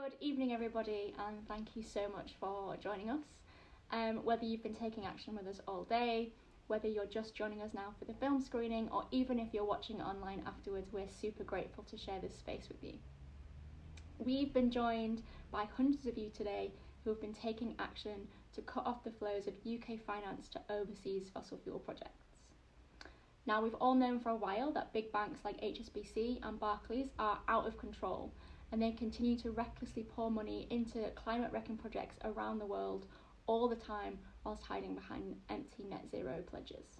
Good evening, everybody, and thank you so much for joining us. Um, whether you've been taking action with us all day, whether you're just joining us now for the film screening, or even if you're watching online afterwards, we're super grateful to share this space with you. We've been joined by hundreds of you today who have been taking action to cut off the flows of UK finance to overseas fossil fuel projects. Now, we've all known for a while that big banks like HSBC and Barclays are out of control and they continue to recklessly pour money into climate wrecking projects around the world all the time whilst hiding behind empty net zero pledges.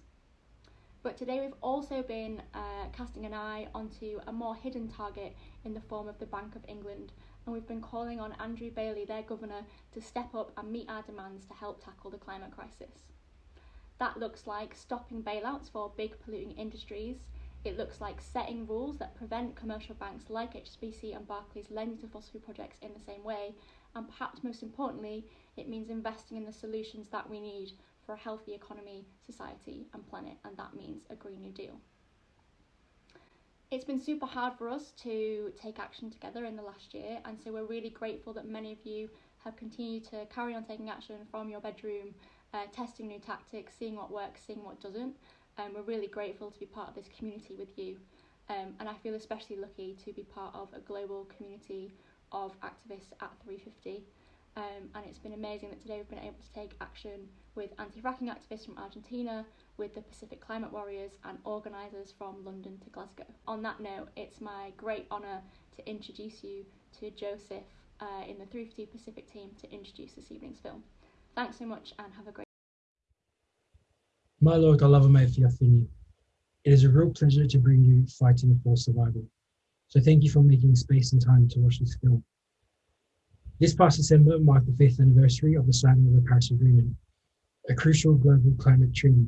But today we've also been uh, casting an eye onto a more hidden target in the form of the Bank of England, and we've been calling on Andrew Bailey, their governor, to step up and meet our demands to help tackle the climate crisis. That looks like stopping bailouts for big polluting industries. It looks like setting rules that prevent commercial banks like HSBC and Barclays lending to fossil fuel projects in the same way. And perhaps most importantly, it means investing in the solutions that we need for a healthy economy, society, and planet, and that means a Green New Deal. It's been super hard for us to take action together in the last year, and so we're really grateful that many of you have continued to carry on taking action from your bedroom, uh, testing new tactics, seeing what works, seeing what doesn't. Um, we're really grateful to be part of this community with you, um, and I feel especially lucky to be part of a global community of activists at 350. Um, and it's been amazing that today we've been able to take action with anti-fracking activists from Argentina, with the Pacific Climate Warriors and organisers from London to Glasgow. On that note, it's my great honour to introduce you to Joseph uh, in the 350 Pacific team to introduce this evening's film. Thanks so much and have a great My Lord, I love my Fiafini. It is a real pleasure to bring you Fighting for Survival. So thank you for making space and time to watch this film. This past December marked the fifth anniversary of the signing of the Paris Agreement, a crucial global climate treaty.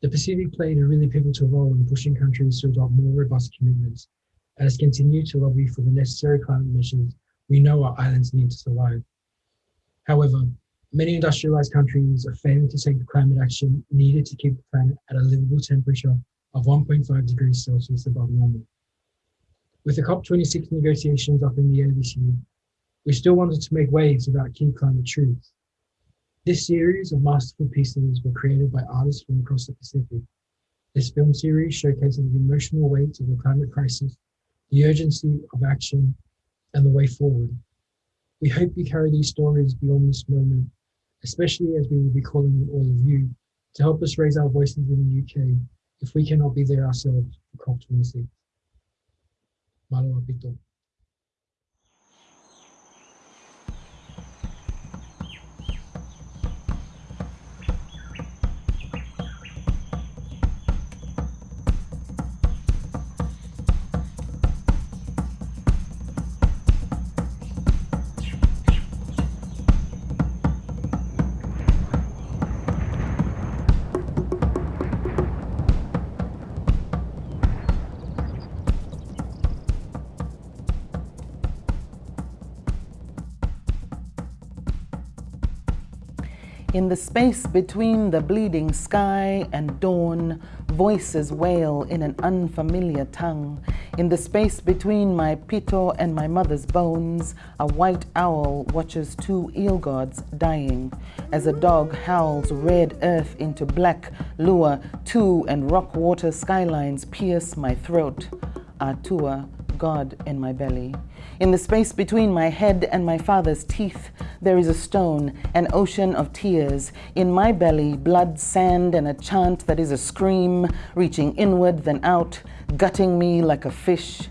The Pacific played a really pivotal role in pushing countries to adopt more robust commitments and has continued to lobby for the necessary climate measures we know our islands need to survive. However, many industrialized countries are failing to take the climate action needed to keep the planet at a livable temperature of 1.5 degrees Celsius above normal. With the COP26 negotiations up in the air this year, we still wanted to make waves about key climate truths. This series of masterful pieces were created by artists from across the Pacific. This film series showcases the emotional weight of the climate crisis, the urgency of action, and the way forward. We hope you carry these stories beyond this moment, especially as we will be calling on all of you to help us raise our voices in the UK if we cannot be there ourselves for COP26. Malo Apito. In the space between the bleeding sky and dawn, voices wail in an unfamiliar tongue. In the space between my pito and my mother's bones, a white owl watches two eel gods dying. As a dog howls red earth into black lure, two and rock water skylines pierce my throat. Atua, God in my belly. In the space between my head and my father's teeth, there is a stone, an ocean of tears. In my belly, blood, sand, and a chant that is a scream, reaching inward then out, gutting me like a fish.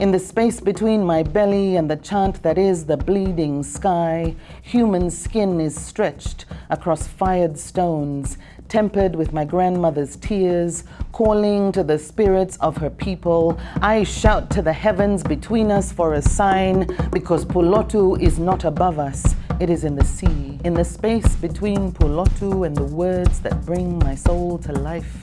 In the space between my belly and the chant that is the bleeding sky, human skin is stretched across fired stones, tempered with my grandmother's tears, calling to the spirits of her people. I shout to the heavens between us for a sign, because Pulotu is not above us, it is in the sea. In the space between Pulotu and the words that bring my soul to life,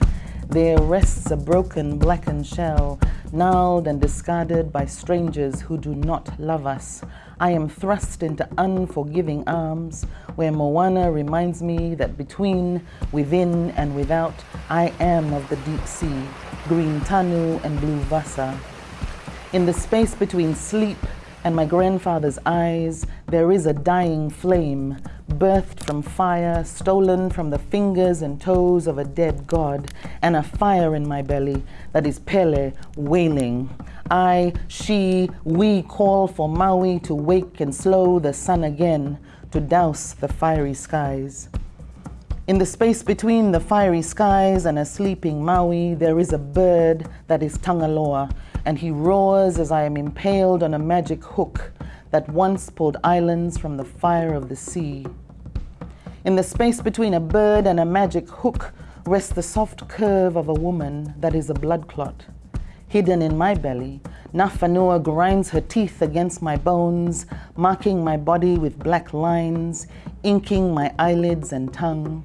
there rests a broken blackened shell, gnarled and discarded by strangers who do not love us. I am thrust into unforgiving arms where Moana reminds me that between, within, and without, I am of the deep sea, green tanu and blue vasa. In the space between sleep, and my grandfather's eyes, there is a dying flame, birthed from fire, stolen from the fingers and toes of a dead god, and a fire in my belly that is Pele wailing. I, she, we call for Maui to wake and slow the sun again, to douse the fiery skies. In the space between the fiery skies and a sleeping Maui, there is a bird that is Tangaloa, and he roars as I am impaled on a magic hook that once pulled islands from the fire of the sea. In the space between a bird and a magic hook rests the soft curve of a woman that is a blood clot. Hidden in my belly, Nafanua grinds her teeth against my bones, marking my body with black lines, inking my eyelids and tongue.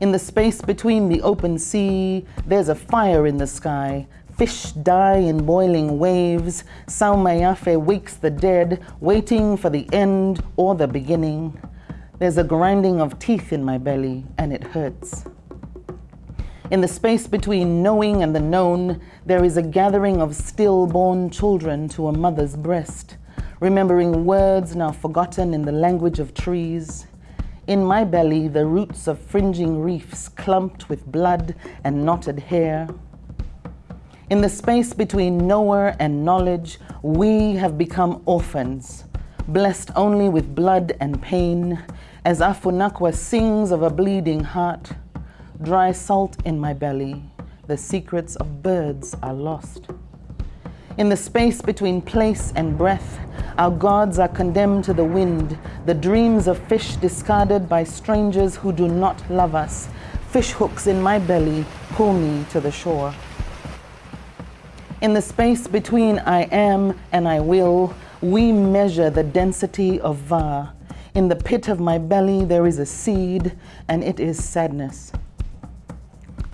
In the space between the open sea, there's a fire in the sky. Fish die in boiling waves. Saumaiafe wakes the dead, waiting for the end or the beginning. There's a grinding of teeth in my belly, and it hurts. In the space between knowing and the known, there is a gathering of stillborn children to a mother's breast, remembering words now forgotten in the language of trees. In my belly, the roots of fringing reefs clumped with blood and knotted hair. In the space between knower and knowledge, we have become orphans, blessed only with blood and pain, as Afunakwa sings of a bleeding heart, dry salt in my belly, the secrets of birds are lost. In the space between place and breath, our gods are condemned to the wind, the dreams of fish discarded by strangers who do not love us. Fish hooks in my belly pull me to the shore. In the space between I am and I will, we measure the density of Va. In the pit of my belly, there is a seed, and it is sadness.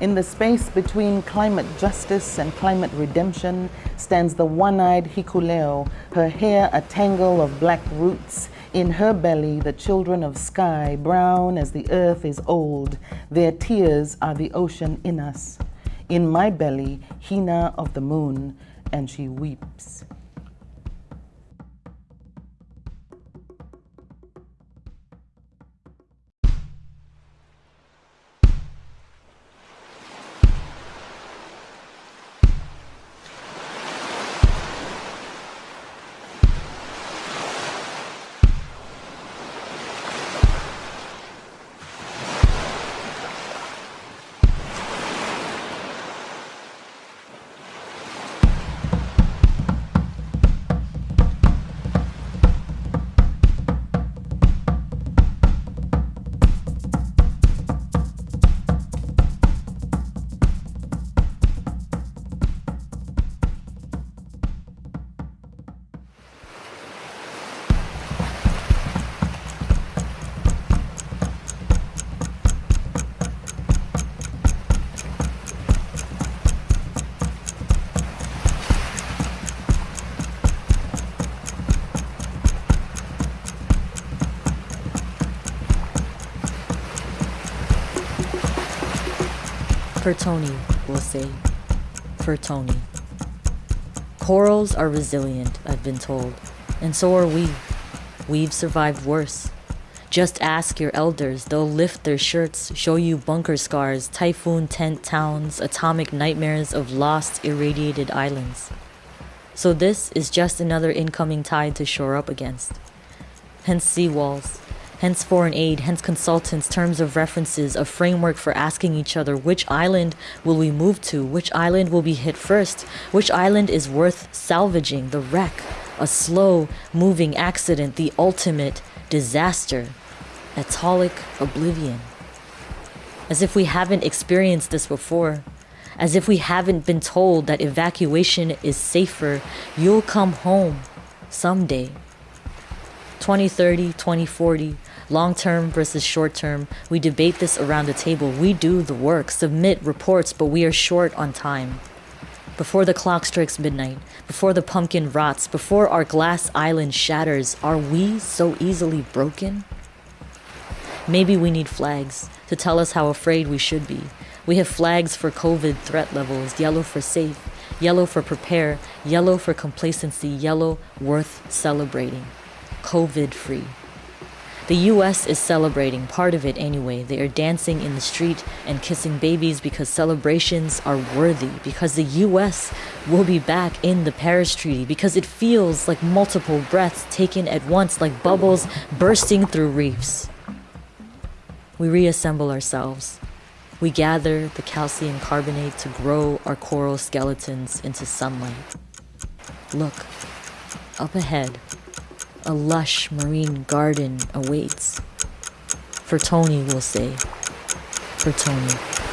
In the space between climate justice and climate redemption stands the one-eyed Hikuleo, her hair a tangle of black roots. In her belly, the children of sky, brown as the earth is old. Their tears are the ocean in us. In my belly, Hina of the moon, and she weeps. For Tony, we'll say. For Tony. Corals are resilient, I've been told, and so are we. We've survived worse. Just ask your elders, they'll lift their shirts, show you bunker scars, typhoon tent towns, atomic nightmares of lost, irradiated islands. So this is just another incoming tide to shore up against. Hence seawalls, hence foreign aid, hence consultants, terms of references, a framework for asking each other which island will we move to, which island will be hit first, which island is worth salvaging, the wreck, a slow moving accident, the ultimate disaster, atolic oblivion. As if we haven't experienced this before. As if we haven't been told that evacuation is safer, you'll come home someday. 2030, 2040, long term versus short term. We debate this around the table. We do the work, submit reports, but we are short on time. Before the clock strikes midnight, before the pumpkin rots, before our glass island shatters, are we so easily broken? Maybe we need flags to tell us how afraid we should be. We have flags for COVID threat levels, yellow for safe, yellow for prepare, yellow for complacency, yellow worth celebrating. COVID free. The US is celebrating, part of it anyway. They are dancing in the street and kissing babies because celebrations are worthy, because the US will be back in the Paris Treaty, because it feels like multiple breaths taken at once, like bubbles bursting through reefs. We reassemble ourselves. We gather the calcium carbonate to grow our coral skeletons into sunlight. Look, up ahead, a lush marine garden awaits. For Tony, we'll say. For Tony.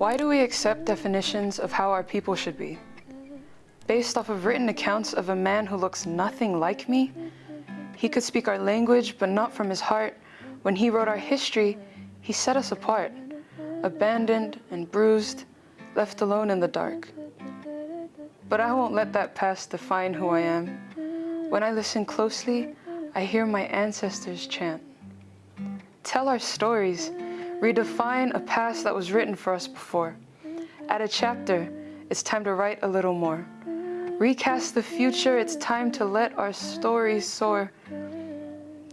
Why do we accept definitions of how our people should be? Based off of written accounts of a man who looks nothing like me? He could speak our language, but not from his heart. When he wrote our history, he set us apart, abandoned and bruised, left alone in the dark. But I won't let that past define who I am. When I listen closely, I hear my ancestors chant. Tell our stories, redefine a past that was written for us before. Add a chapter, it's time to write a little more. Recast the future, it's time to let our stories soar.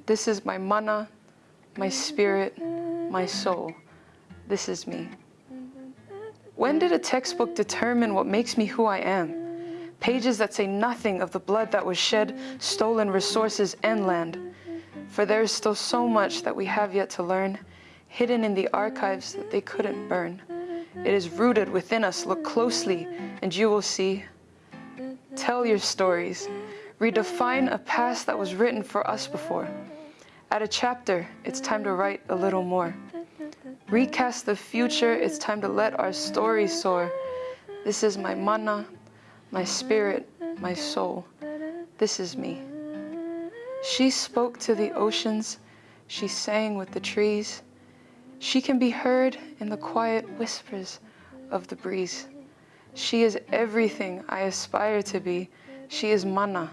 This is my mana, my spirit, my soul. This is me. When did a textbook determine what makes me who I am? Pages that say nothing of the blood that was shed, stolen resources and land. For there is still so much that we have yet to learn, hidden in the archives that they couldn't burn. It is rooted within us. Look closely and you will see. Tell your stories. Redefine a past that was written for us before. Add a chapter, it's time to write a little more. Recast the future, it's time to let our stories soar. This is my mana, my spirit, my soul. This is me. She spoke to the oceans, she sang with the trees. She can be heard in the quiet whispers of the breeze. She is everything I aspire to be. She is mana.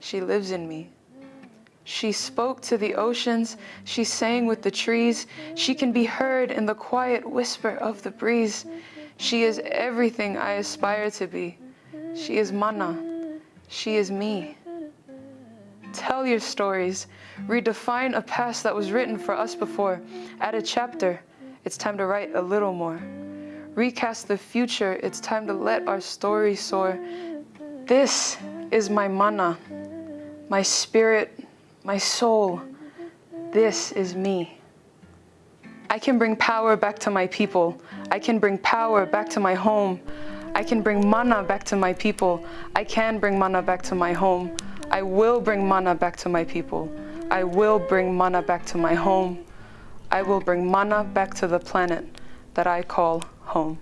She lives in me. She spoke to the oceans. She sang with the trees. She can be heard in the quiet whisper of the breeze. She is everything I aspire to be. She is mana. She is me. Tell your stories. Redefine a past that was written for us before. Add a chapter. It's time to write a little more. Recast the future. It's time to let our story soar. This is my mana, my spirit, my soul. This is me. I can bring power back to my people. I can bring power back to my home. I can bring mana back to my people. I can bring mana back to my home. I will bring mana back to my people. I will bring mana back to my home. I will bring mana back to the planet that I call home.